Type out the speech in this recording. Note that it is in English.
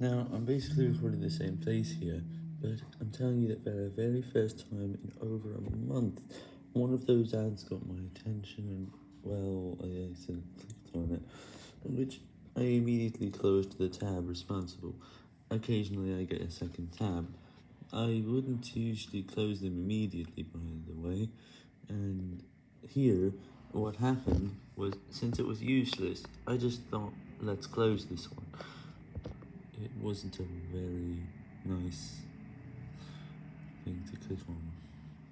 Now, I'm basically recording the same place here, but I'm telling you that for the very first time in over a month, one of those ads got my attention and, well, I accidentally clicked on it, which I immediately closed the tab responsible. Occasionally I get a second tab. I wouldn't usually close them immediately, by the way, and here, what happened was, since it was useless, I just thought, let's close this one it wasn't a very nice thing to click on.